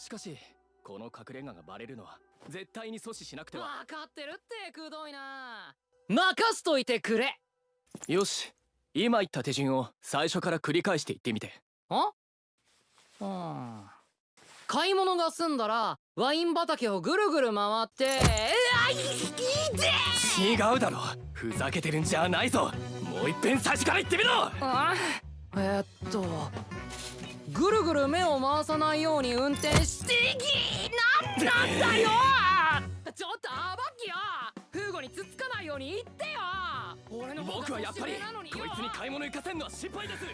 しかしこの隠れ家がバレるのは絶対に阻止しなくては。分かってるってくどいな。任すといてくれ。よし。今言った手順を最初から繰り返して言ってみて。あ？うん。買い物が済んだらワイン畑をぐるぐる回って。うわいい違うだろ。ふざけてるんじゃないぞ。もう一遍最初から言ってみろ。あ？えーっとぐるぐる目を回さないように運転してきなんなんだよ！ちょっとアバッキよ！フーゴにつつかないように言ってよ！俺の僕はやっぱりこいつに買い物行かせんのは失敗です